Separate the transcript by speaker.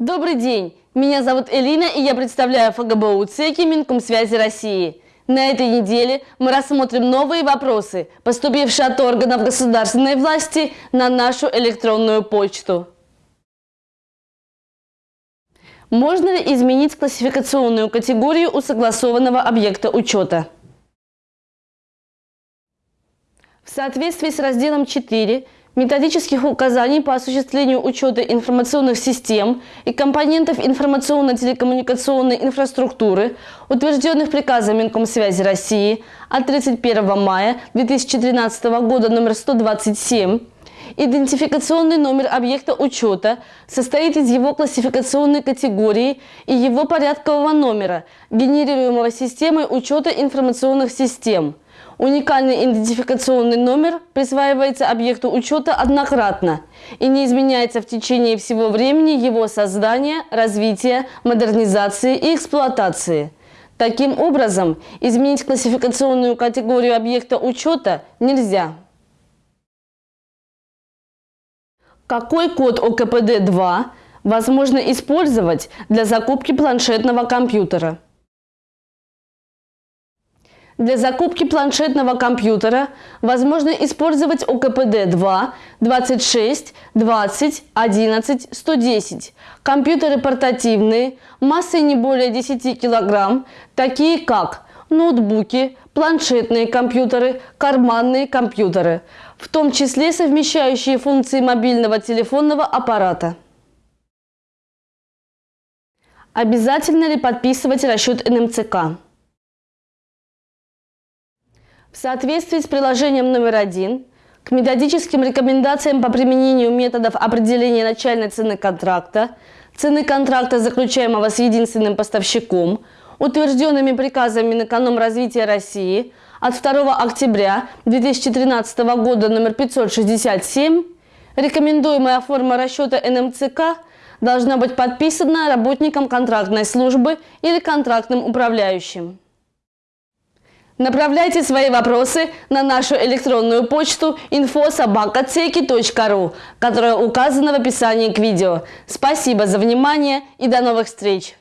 Speaker 1: Добрый день! Меня зовут Элина и я представляю ФГБУ ЦЕКИ Минкомсвязи России. На этой неделе мы рассмотрим новые вопросы, поступившие от органов государственной власти на нашу электронную почту. Можно ли изменить классификационную категорию у согласованного объекта учета? В соответствии с разделом 4 методических указаний по осуществлению учета информационных систем и компонентов информационно-телекоммуникационной инфраструктуры, утвержденных приказом Минкомсвязи России от 31 мая 2013 года номер 127, Идентификационный номер объекта учета состоит из его классификационной категории и его порядкового номера, генерируемого системой учета информационных систем – Уникальный идентификационный номер присваивается объекту учета однократно и не изменяется в течение всего времени его создания, развития, модернизации и эксплуатации. Таким образом, изменить классификационную категорию объекта учета нельзя. Какой код ОКПД-2 возможно использовать для закупки планшетного компьютера? Для закупки планшетного компьютера возможно использовать ОКПД-2 26 20 11 110. Компьютеры портативные, массой не более 10 кг, такие как ноутбуки, планшетные компьютеры, карманные компьютеры, в том числе совмещающие функции мобильного телефонного аппарата. Обязательно ли подписывать расчет НМЦК? В соответствии с приложением номер один к методическим рекомендациям по применению методов определения начальной цены контракта, цены контракта, заключаемого с единственным поставщиком, утвержденными приказами Минэкономразвития России от 2 октября 2013 года номер 567, рекомендуемая форма расчета НМЦК должна быть подписана работником контрактной службы или контрактным управляющим. Направляйте свои вопросы на нашу электронную почту info.sobaka.ceki.ru, которая указана в описании к видео. Спасибо за внимание и до новых встреч!